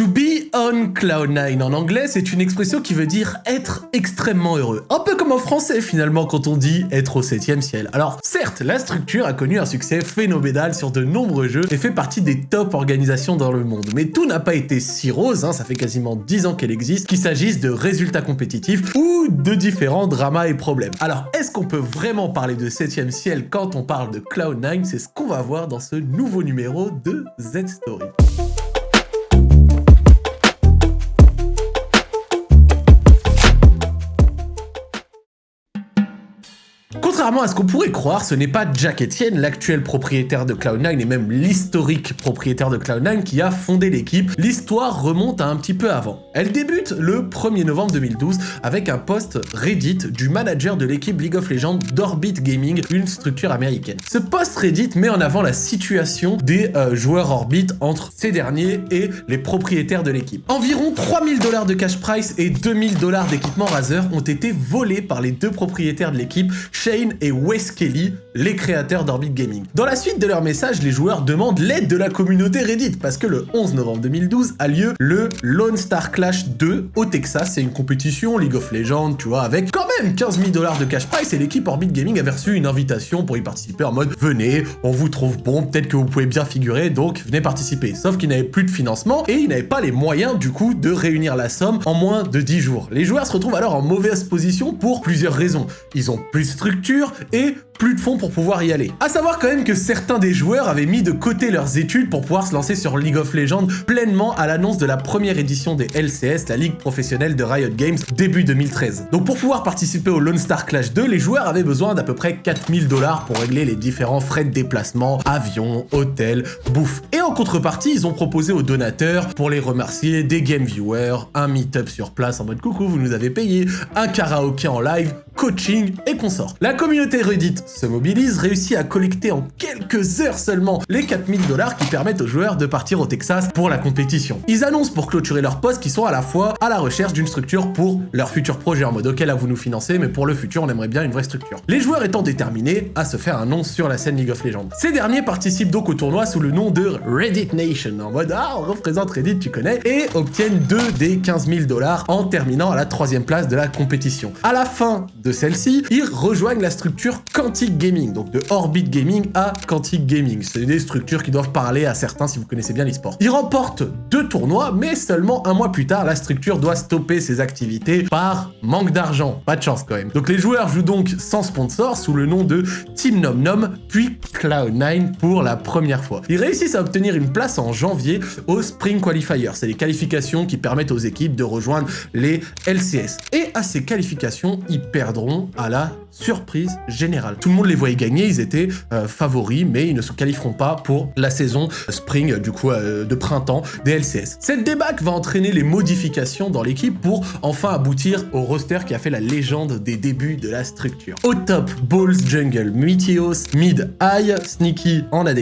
To be on cloud9 en anglais, c'est une expression qui veut dire être extrêmement heureux. Un peu comme en français finalement quand on dit être au septième ciel. Alors certes, la structure a connu un succès phénoménal sur de nombreux jeux et fait partie des top organisations dans le monde. Mais tout n'a pas été si rose, hein, ça fait quasiment 10 ans qu'elle existe, qu'il s'agisse de résultats compétitifs ou de différents dramas et problèmes. Alors est-ce qu'on peut vraiment parler de septième ciel quand on parle de Cloud9 C'est ce qu'on va voir dans ce nouveau numéro de Z-Story. Contrairement à ce qu'on pourrait croire, ce n'est pas Jack Etienne, l'actuel propriétaire de Cloud9 et même l'historique propriétaire de Cloud9 qui a fondé l'équipe. L'histoire remonte à un petit peu avant. Elle débute le 1er novembre 2012 avec un post Reddit du manager de l'équipe League of Legends d'Orbit Gaming, une structure américaine. Ce post Reddit met en avant la situation des euh, joueurs Orbit entre ces derniers et les propriétaires de l'équipe. Environ 3000 dollars de cash price et 2000 dollars d'équipement Razer ont été volés par les deux propriétaires de l'équipe, Shane et Wes Kelly, les créateurs d'Orbit Gaming. Dans la suite de leur message, les joueurs demandent l'aide de la communauté Reddit parce que le 11 novembre 2012 a lieu le Lone Star Clash 2 au Texas. C'est une compétition League of Legends, tu vois, avec quand même 15 000 dollars de cash price et l'équipe Orbit Gaming avait reçu une invitation pour y participer en mode venez, on vous trouve bon, peut-être que vous pouvez bien figurer, donc venez participer. Sauf qu'ils n'avaient plus de financement et ils n'avaient pas les moyens du coup de réunir la somme en moins de 10 jours. Les joueurs se retrouvent alors en mauvaise position pour plusieurs raisons. Ils ont plus de structure, et plus de fonds pour pouvoir y aller. A savoir quand même que certains des joueurs avaient mis de côté leurs études pour pouvoir se lancer sur League of Legends pleinement à l'annonce de la première édition des LCS, la ligue professionnelle de Riot Games, début 2013. Donc pour pouvoir participer au Lone Star Clash 2, les joueurs avaient besoin d'à peu près 4000 dollars pour régler les différents frais de déplacement, avion, hôtel, bouffe. Et en contrepartie, ils ont proposé aux donateurs, pour les remercier, des game viewers, un meet-up sur place en mode coucou, vous nous avez payé, un karaoké en live, coaching et consorts. La communauté Reddit se mobilise, réussit à collecter en quelques heures seulement les 4000 dollars qui permettent aux joueurs de partir au Texas pour la compétition. Ils annoncent pour clôturer leur poste qu'ils sont à la fois à la recherche d'une structure pour leur futur projet en mode ok là vous nous financez mais pour le futur on aimerait bien une vraie structure. Les joueurs étant déterminés à se faire un nom sur la scène League of Legends. Ces derniers participent donc au tournoi sous le nom de Reddit Nation en mode ah on représente Reddit tu connais et obtiennent deux des 15 000 dollars en terminant à la troisième place de la compétition. À la fin de celle-ci, ils rejoignent la structure Quantic Gaming, donc de Orbit Gaming à Quantic Gaming. C'est des structures qui doivent parler à certains si vous connaissez bien l'e-sport. Ils remportent deux tournois, mais seulement un mois plus tard, la structure doit stopper ses activités par manque d'argent. Pas de chance quand même. Donc les joueurs jouent donc sans sponsor sous le nom de Team Nom Nom, puis Cloud9 pour la première fois. Ils réussissent à obtenir une place en janvier au Spring Qualifier. C'est les qualifications qui permettent aux équipes de rejoindre les LCS. Et à ces qualifications, ils perdront à la surprise générale. Tout le monde les voyait gagner, ils étaient euh, favoris, mais ils ne se qualifieront pas pour la saison spring, du coup, euh, de printemps des LCS. Cette débâcle va entraîner les modifications dans l'équipe pour enfin aboutir au roster qui a fait la légende des débuts de la structure. Au top, Balls Jungle, Meteos, Mid, High, Sneaky en AD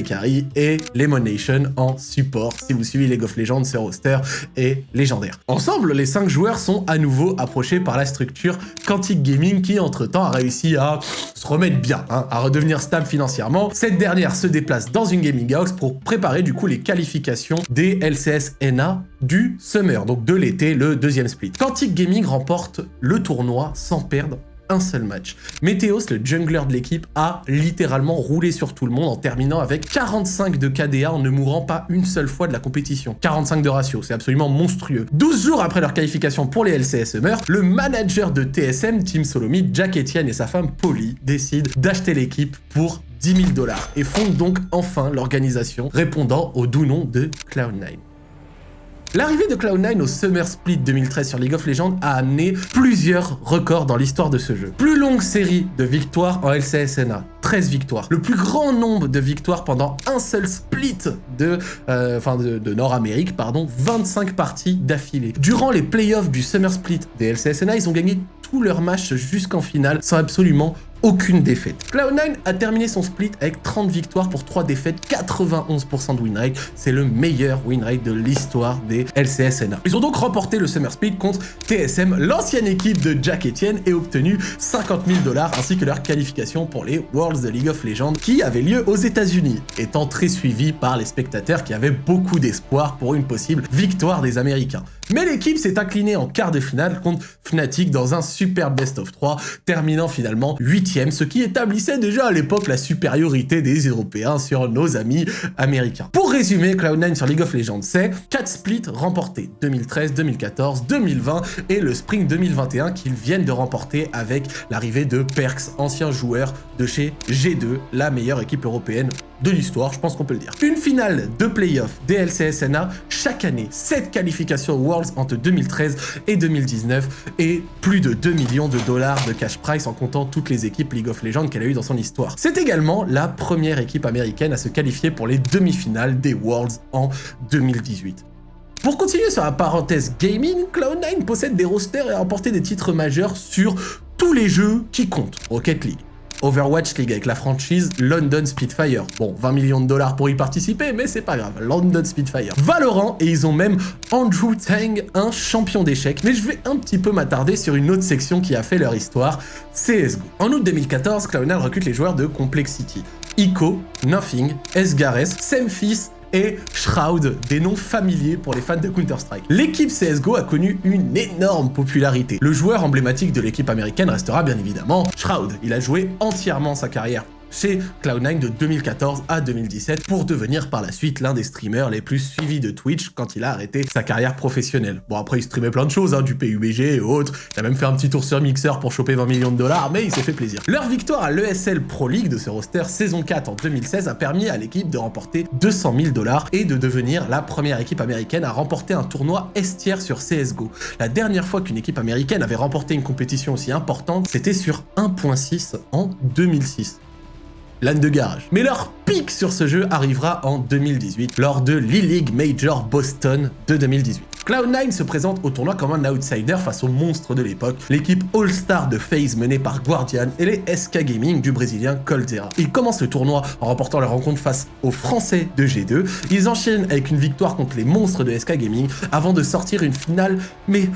et Lemon Nation en support. Si vous suivez League of Legends, ce roster est légendaire. Ensemble, les 5 joueurs sont à nouveau approchés par la structure Quantic Gaming qui, entre-temps, a réussi à se remettre bien, hein, à redevenir stable financièrement. Cette dernière se déplace dans une gaming house pour préparer du coup les qualifications des LCS NA du Summer, donc de l'été, le deuxième split. Quantic Gaming remporte le tournoi sans perdre un seul match. Météos, le jungler de l'équipe, a littéralement roulé sur tout le monde en terminant avec 45 de KDA en ne mourant pas une seule fois de la compétition. 45 de ratio, c'est absolument monstrueux. 12 jours après leur qualification pour les LCS Summer, le manager de TSM, Team Solomid, Jack Etienne et sa femme Polly décident d'acheter l'équipe pour 10 000 dollars et fondent donc enfin l'organisation répondant au doux nom de Cloud9. L'arrivée de Cloud9 au Summer Split 2013 sur League of Legends a amené plusieurs records dans l'histoire de ce jeu. Plus longue série de victoires en LCSNA, 13 victoires. Le plus grand nombre de victoires pendant un seul split de, euh, Nord-Amérique, pardon, 25 parties d'affilée. Durant les playoffs du Summer Split des LCSNA, ils ont gagné tous leurs matchs jusqu'en finale sans absolument aucune défaite. Cloud9 a terminé son split avec 30 victoires pour 3 défaites, 91% de win rate. C'est le meilleur win rate de l'histoire des LCSNA. Ils ont donc remporté le Summer Split contre TSM, l'ancienne équipe de Jack Etienne, et obtenu 50 000 dollars ainsi que leur qualification pour les Worlds de League of Legends qui avaient lieu aux États-Unis, étant très suivi par les spectateurs qui avaient beaucoup d'espoir pour une possible victoire des Américains. Mais l'équipe s'est inclinée en quart de finale contre Fnatic dans un super best of 3, terminant finalement 8ème, ce qui établissait déjà à l'époque la supériorité des Européens sur nos amis américains. Pour résumer, Cloud9 sur League of Legends, c'est 4 splits remportés 2013, 2014, 2020 et le Spring 2021 qu'ils viennent de remporter avec l'arrivée de Perks, ancien joueur de chez G2, la meilleure équipe européenne de l'histoire, je pense qu'on peut le dire. Une finale de playoff des LCSNA chaque année, 7 qualifications Worlds entre 2013 et 2019 et plus de 2 millions de dollars de cash price en comptant toutes les équipes League of Legends qu'elle a eues dans son histoire. C'est également la première équipe américaine à se qualifier pour les demi-finales des Worlds en 2018. Pour continuer sur la parenthèse gaming, Cloud9 possède des rosters et a remporté des titres majeurs sur tous les jeux qui comptent. Rocket League, Overwatch League avec la franchise London Spitfire. Bon, 20 millions de dollars pour y participer, mais c'est pas grave, London Spitfire. Valorant, et ils ont même Andrew Tang, un champion d'échecs. Mais je vais un petit peu m'attarder sur une autre section qui a fait leur histoire, CSGO. En août 2014, Cloud9 recrute les joueurs de Complexity. Ico, Nothing, Esgares, Semfis, et Shroud, des noms familiers pour les fans de Counter-Strike. L'équipe CSGO a connu une énorme popularité. Le joueur emblématique de l'équipe américaine restera bien évidemment Shroud. Il a joué entièrement sa carrière chez Cloud9 de 2014 à 2017 pour devenir par la suite l'un des streamers les plus suivis de Twitch quand il a arrêté sa carrière professionnelle. Bon après il streamait plein de choses, hein, du PUBG et autres, il a même fait un petit tour sur Mixer pour choper 20 millions de dollars, mais il s'est fait plaisir. Leur victoire à l'ESL Pro League de ce roster saison 4 en 2016 a permis à l'équipe de remporter 200 000 dollars et de devenir la première équipe américaine à remporter un tournoi estière sur CSGO. La dernière fois qu'une équipe américaine avait remporté une compétition aussi importante, c'était sur 1.6 en 2006 l'âne de garage. Mais leur pic sur ce jeu arrivera en 2018, lors de l'E-League Major Boston de 2018. Cloud9 se présente au tournoi comme un outsider face aux monstres de l'époque, l'équipe All-Star de FaZe menée par Guardian et les SK Gaming du brésilien Coldzera. Ils commencent le tournoi en remportant leur rencontre face aux Français de G2, ils enchaînent avec une victoire contre les monstres de SK Gaming avant de sortir une finale, mais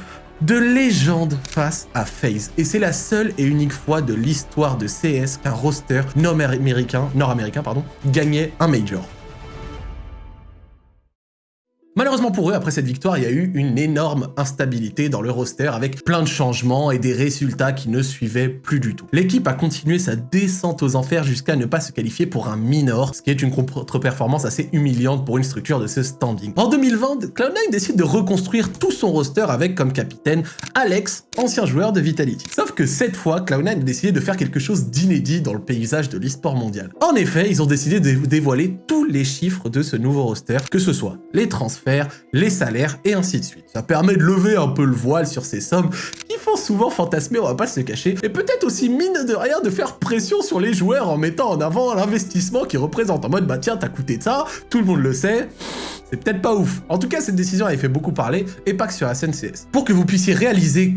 de légende face à FaZe. Et c'est la seule et unique fois de l'histoire de CS qu'un roster nord-américain, gagnait un major. Malheureusement pour eux, après cette victoire, il y a eu une énorme instabilité dans le roster avec plein de changements et des résultats qui ne suivaient plus du tout. L'équipe a continué sa descente aux enfers jusqu'à ne pas se qualifier pour un minor, ce qui est une contre-performance assez humiliante pour une structure de ce standing. En 2020, Cloud9 décide de reconstruire tout son roster avec comme capitaine Alex, ancien joueur de Vitality. Sauf que cette fois, Cloud9 a décidé de faire quelque chose d'inédit dans le paysage de l'e-sport mondial. En effet, ils ont décidé de dévoiler tous les chiffres de ce nouveau roster, que ce soit les transferts, les salaires et ainsi de suite. Ça permet de lever un peu le voile sur ces sommes qui font souvent fantasmer, on va pas se cacher, et peut-être aussi mine de rien de faire pression sur les joueurs en mettant en avant l'investissement qui représente en mode bah tiens t'as coûté ça, tout le monde le sait, c'est peut-être pas ouf. En tout cas, cette décision avait fait beaucoup parler, et pas que sur la. Pour que vous puissiez réaliser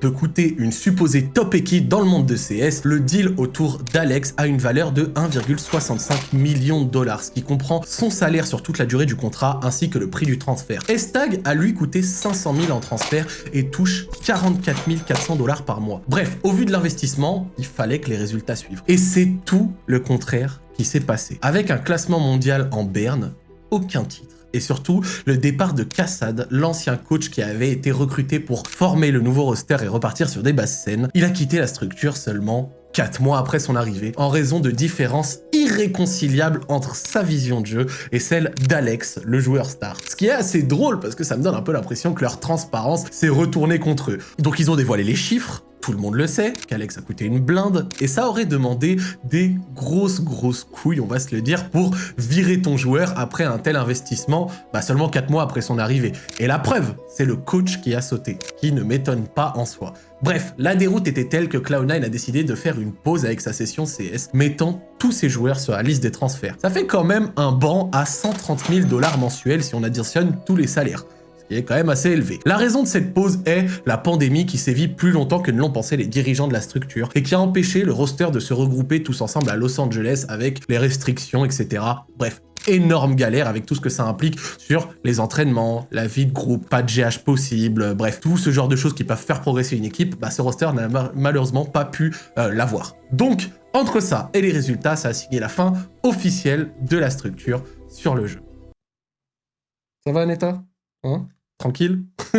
peut coûter une supposée top équipe dans le monde de CS, le deal autour d'Alex a une valeur de 1,65 million de dollars, ce qui comprend son salaire sur toute la durée du contrat, ainsi que le prix du transfert. Estag a lui coûté 500 000 en transfert et touche 44 400 dollars par mois. Bref, au vu de l'investissement, il fallait que les résultats suivent. Et c'est tout le contraire qui s'est passé. Avec un classement mondial en berne, aucun titre et surtout le départ de Kassad, l'ancien coach qui avait été recruté pour former le nouveau roster et repartir sur des basses scènes. Il a quitté la structure seulement 4 mois après son arrivée, en raison de différences irréconciliables entre sa vision de jeu et celle d'Alex, le joueur star. Ce qui est assez drôle parce que ça me donne un peu l'impression que leur transparence s'est retournée contre eux. Donc ils ont dévoilé les chiffres, tout le monde le sait, qu'Alex a coûté une blinde, et ça aurait demandé des grosses grosses couilles, on va se le dire, pour virer ton joueur après un tel investissement, bah seulement 4 mois après son arrivée. Et la preuve, c'est le coach qui a sauté, qui ne m'étonne pas en soi. Bref, la déroute était telle que Cloud9 a décidé de faire une pause avec sa session CS, mettant tous ses joueurs sur la liste des transferts. Ça fait quand même un banc à 130 000 dollars mensuels si on additionne tous les salaires qui est quand même assez élevé. La raison de cette pause est la pandémie qui sévit plus longtemps que ne l'ont pensé les dirigeants de la structure et qui a empêché le roster de se regrouper tous ensemble à Los Angeles avec les restrictions, etc. Bref, énorme galère avec tout ce que ça implique sur les entraînements, la vie de groupe, pas de GH possible, bref, tout ce genre de choses qui peuvent faire progresser une équipe, bah ce roster n'a malheureusement pas pu euh, l'avoir. Donc, entre ça et les résultats, ça a signé la fin officielle de la structure sur le jeu. Ça va, Neta Hein? Tranquille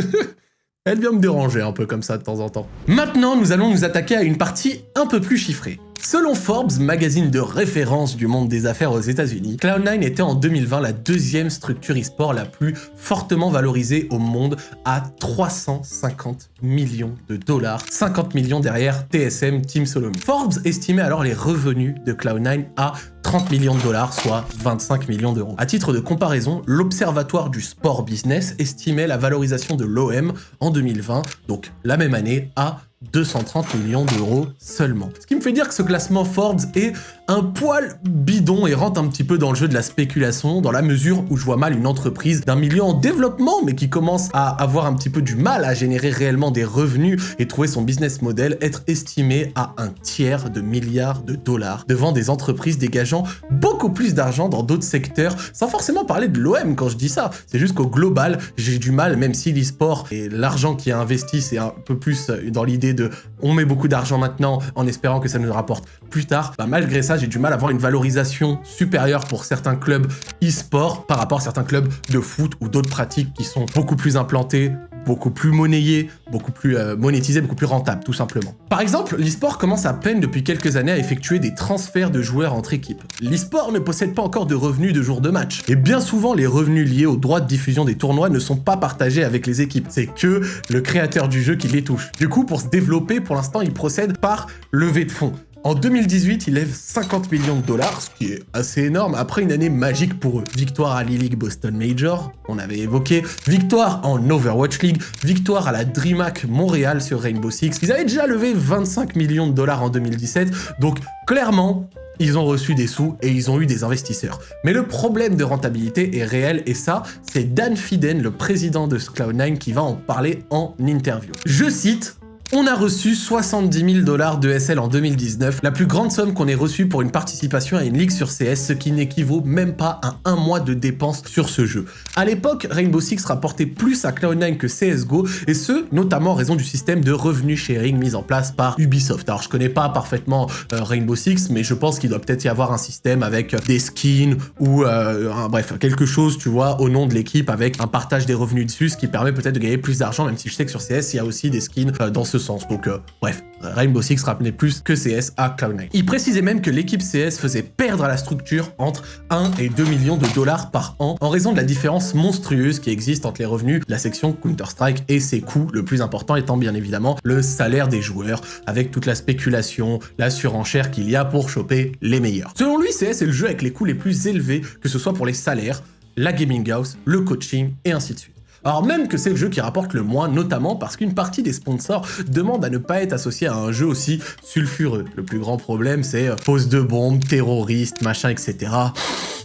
Elle vient me déranger un peu comme ça de temps en temps. Maintenant, nous allons nous attaquer à une partie un peu plus chiffrée. Selon Forbes, magazine de référence du monde des affaires aux États-Unis, Cloud9 était en 2020 la deuxième structure e-sport la plus fortement valorisée au monde à 350 millions de dollars, 50 millions derrière TSM Team Solomon. Forbes estimait alors les revenus de Cloud9 à 30 millions de dollars, soit 25 millions d'euros. À titre de comparaison, l'Observatoire du sport business estimait la valorisation de l'OM en 2020, donc la même année, à 230 millions d'euros seulement. Ce qui me fait dire que ce classement Forbes est un poil bidon et rentre un petit peu dans le jeu de la spéculation, dans la mesure où je vois mal une entreprise d'un milieu en développement, mais qui commence à avoir un petit peu du mal à générer réellement des revenus et trouver son business model, être estimé à un tiers de milliards de dollars devant des entreprises dégageant beaucoup plus d'argent dans d'autres secteurs, sans forcément parler de l'OM quand je dis ça. C'est juste qu'au global, j'ai du mal, même si l'e-sport et l'argent qui est investi, c'est un peu plus dans l'idée de on met beaucoup d'argent maintenant en espérant que ça nous rapporte plus tard, bah malgré ça, j'ai du mal à voir une valorisation supérieure pour certains clubs e-sport par rapport à certains clubs de foot ou d'autres pratiques qui sont beaucoup plus implantées, beaucoup plus monnayé, beaucoup plus euh, monétisé, beaucoup plus rentable, tout simplement. Par exemple, l'e-sport commence à peine depuis quelques années à effectuer des transferts de joueurs entre équipes. L'e-sport ne possède pas encore de revenus de jour de match, et bien souvent les revenus liés aux droits de diffusion des tournois ne sont pas partagés avec les équipes, c'est que le créateur du jeu qui les touche. Du coup, pour se développer, pour l'instant, il procède par levée de fonds. En 2018, il lève 50 millions de dollars, ce qui est assez énorme, après une année magique pour eux. Victoire à l'E-League Boston Major, on avait évoqué, victoire en Overwatch League, victoire à la DreamHack Montréal sur Rainbow Six. Ils avaient déjà levé 25 millions de dollars en 2017, donc clairement, ils ont reçu des sous et ils ont eu des investisseurs. Mais le problème de rentabilité est réel et ça, c'est Dan Fiden, le président de Cloud9, qui va en parler en interview. Je cite, on a reçu 70 000 dollars de SL en 2019, la plus grande somme qu'on ait reçue pour une participation à une ligue sur CS, ce qui n'équivaut même pas à un mois de dépenses sur ce jeu. À l'époque, Rainbow Six rapportait plus à Cloud9 que CSGO, et ce, notamment en raison du système de revenu sharing mis en place par Ubisoft. Alors je connais pas parfaitement euh, Rainbow Six, mais je pense qu'il doit peut-être y avoir un système avec des skins ou euh, bref, quelque chose, tu vois, au nom de l'équipe avec un partage des revenus dessus, ce qui permet peut-être de gagner plus d'argent, même si je sais que sur CS, il y a aussi des skins euh, dans ce sens. Donc euh, bref, Rainbow Six rappelait plus que CS à Cloud9. Il précisait même que l'équipe CS faisait perdre à la structure entre 1 et 2 millions de dollars par an en raison de la différence monstrueuse qui existe entre les revenus de la section Counter-Strike et ses coûts, le plus important étant bien évidemment le salaire des joueurs, avec toute la spéculation, la surenchère qu'il y a pour choper les meilleurs. Selon lui, CS est le jeu avec les coûts les plus élevés, que ce soit pour les salaires, la gaming house, le coaching et ainsi de suite. Alors même que c'est le jeu qui rapporte le moins, notamment parce qu'une partie des sponsors demande à ne pas être associé à un jeu aussi sulfureux. Le plus grand problème, c'est euh, pose de bombes, terroristes, machin, etc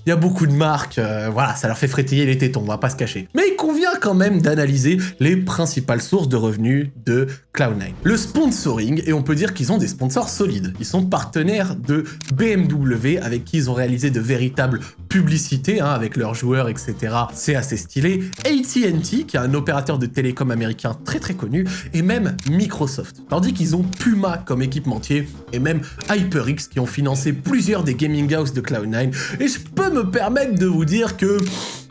il y a beaucoup de marques, euh, voilà, ça leur fait frétiller les tétons, on va pas se cacher. Mais il convient quand même d'analyser les principales sources de revenus de Cloud9. Le sponsoring, et on peut dire qu'ils ont des sponsors solides. Ils sont partenaires de BMW, avec qui ils ont réalisé de véritables publicités, hein, avec leurs joueurs, etc. C'est assez stylé. AT&T, qui est un opérateur de télécom américain très très connu, et même Microsoft. Tandis qu'ils ont Puma comme équipementier, et même HyperX, qui ont financé plusieurs des gaming house de Cloud9. Et je peux me permettre de vous dire que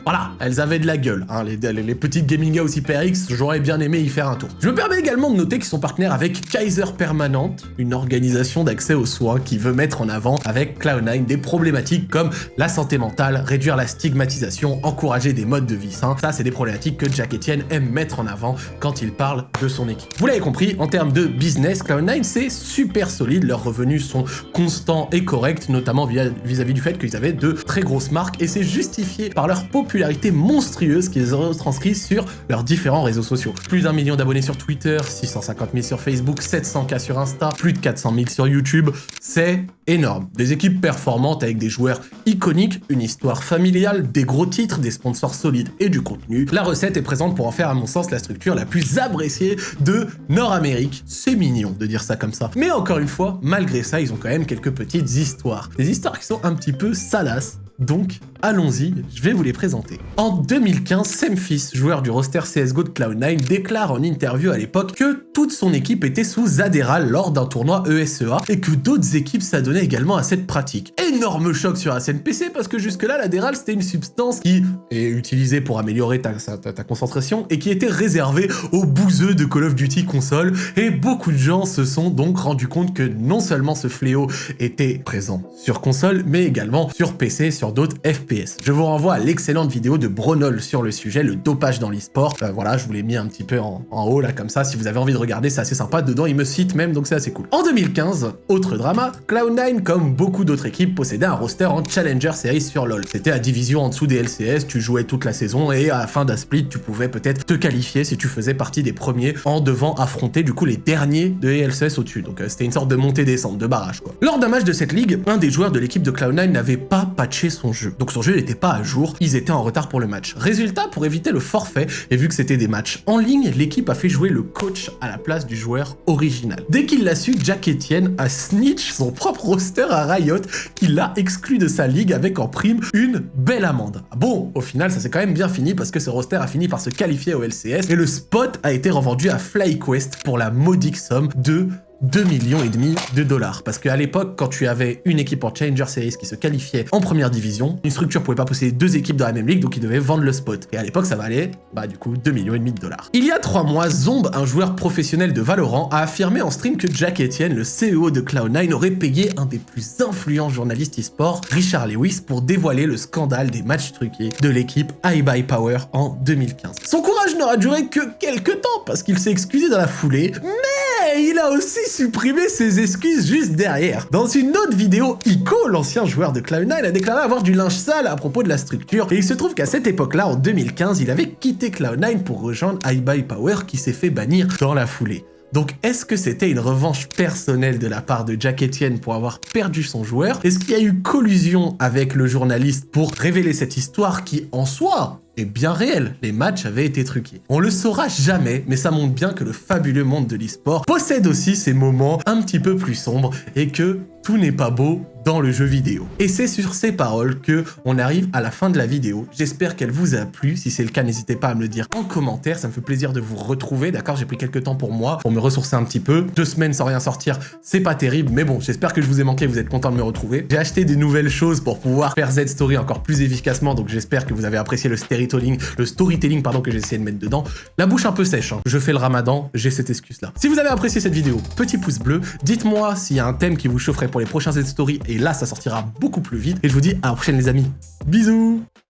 voilà, elles avaient de la gueule, hein, les, petites Gaming House HyperX, j'aurais bien aimé y faire un tour. Je me permets également de noter qu'ils sont partenaires avec Kaiser Permanent, une organisation d'accès aux soins qui veut mettre en avant avec Cloud9 des problématiques comme la santé mentale, réduire la stigmatisation, encourager des modes de vie sains. Ça, c'est des problématiques que Jack Etienne aime mettre en avant quand il parle de son équipe. Vous l'avez compris, en termes de business, Cloud9, c'est super solide, leurs revenus sont constants et corrects, notamment vis-à-vis -vis du fait qu'ils avaient de très grosses marques, et c'est justifié par leur popularité popularité monstrueuse qu'ils ont transcrit sur leurs différents réseaux sociaux. Plus d'un million d'abonnés sur Twitter, 650 000 sur Facebook, 700K sur Insta, plus de 400 000 sur YouTube, c'est énorme. Des équipes performantes avec des joueurs iconiques, une histoire familiale, des gros titres, des sponsors solides et du contenu. La recette est présente pour en faire à mon sens la structure la plus appréciée de Nord-Amérique. C'est mignon de dire ça comme ça. Mais encore une fois, malgré ça, ils ont quand même quelques petites histoires. Des histoires qui sont un petit peu salaces, donc, allons-y, je vais vous les présenter. En 2015, Semphis, joueur du roster CSGO de Cloud9, déclare en interview à l'époque que toute son équipe était sous Adderall lors d'un tournoi ESEA et que d'autres équipes s'adonnaient également à cette pratique. Énorme choc sur la scène PC parce que jusque-là, l'Adderall c'était une substance qui est utilisée pour améliorer ta, ta, concentration et qui était réservée aux bouseux de Call of Duty console et beaucoup de gens se sont donc rendus compte que non seulement ce fléau était présent sur console mais également sur PC, sur d'autres FPS. Je vous renvoie à l'excellente vidéo de Bronol sur le sujet, le dopage dans l'e-sport. Euh, voilà, je vous l'ai mis un petit peu en, haut là comme ça, si vous avez envie de regarder, c'est assez sympa. Dedans, il me cite même, donc c'est assez cool. En 2015, autre drama, Cloud9, comme beaucoup d'autres équipes, possédait un roster en Challenger Series sur LoL. C'était à division en dessous des LCS, tu jouais toute la saison et à la fin d'un split, tu pouvais peut-être te qualifier si tu faisais partie des premiers en devant affronter du coup les derniers de LCS au-dessus. Donc euh, c'était une sorte de montée-descente, de barrage quoi. Lors d'un match de cette ligue, un des joueurs de l'équipe de Cloud9 n'avait pas patché son jeu. Donc son jeu n'était pas à jour, ils étaient en retard pour le match. Résultat, pour éviter le forfait, et vu que c'était des matchs en ligne, l'équipe a fait jouer le coach à la place du joueur original. Dès qu'il l'a su, Jack Etienne a snitch son propre roster à Riot, qui l'a exclu de sa ligue avec en prime une belle amende. Bon, au final, ça s'est quand même bien fini parce que ce roster a fini par se qualifier au LCS et le spot a été revendu à FlyQuest pour la modique somme de 2 millions et demi de dollars. Parce qu'à l'époque, quand tu avais une équipe en Challenger Series qui se qualifiait en première division, une structure pouvait pas posséder deux équipes dans la même ligue, donc ils devaient vendre le spot. Et à l'époque, ça valait, bah du coup, 2 millions et demi de dollars. Il y a trois mois, Zomb, un joueur professionnel de Valorant, a affirmé en stream que Jack Etienne, le CEO de Cloud9, aurait payé un des plus influents journalistes e-sport, Richard Lewis, pour dévoiler le scandale des matchs truqués de l'équipe by Power en 2015. Son courage n'aura duré que quelques temps, parce qu'il s'est excusé dans la foulée, mais il a aussi supprimé ses excuses juste derrière. Dans une autre vidéo, Ico, l'ancien joueur de Cloud9, a déclaré avoir du linge sale à propos de la structure, et il se trouve qu'à cette époque-là, en 2015, il avait quitté Cloud9 pour rejoindre iBuy Power qui s'est fait bannir dans la foulée. Donc est-ce que c'était une revanche personnelle de la part de Jack Etienne pour avoir perdu son joueur? Est-ce qu'il y a eu collusion avec le journaliste pour révéler cette histoire qui, en soi, est bien réelle. Les matchs avaient été truqués. On le saura jamais, mais ça montre bien que le fabuleux monde de l'e-sport possède aussi ces moments un petit peu plus sombres et que tout n'est pas beau dans le jeu vidéo. Et c'est sur ces paroles que on arrive à la fin de la vidéo. J'espère qu'elle vous a plu. Si c'est le cas, n'hésitez pas à me le dire en commentaire. Ça me fait plaisir de vous retrouver, d'accord? J'ai pris quelques temps pour moi, pour me ressourcer un petit peu. Deux semaines sans rien sortir, c'est pas terrible, mais bon, j'espère que je vous ai manqué, vous êtes content de me retrouver. J'ai acheté des nouvelles choses pour pouvoir faire Z-Story encore plus efficacement, donc j'espère que vous avez apprécié le storytelling, le storytelling pardon, que j'ai essayé de mettre dedans. La bouche un peu sèche, hein. je fais le ramadan, j'ai cette excuse-là. Si vous avez apprécié cette vidéo, petit pouce bleu, dites-moi s'il y a un thème qui vous chaufferait pour les prochains Z-Story, et là, ça sortira beaucoup plus vite. Et je vous dis à la prochaine les amis. Bisous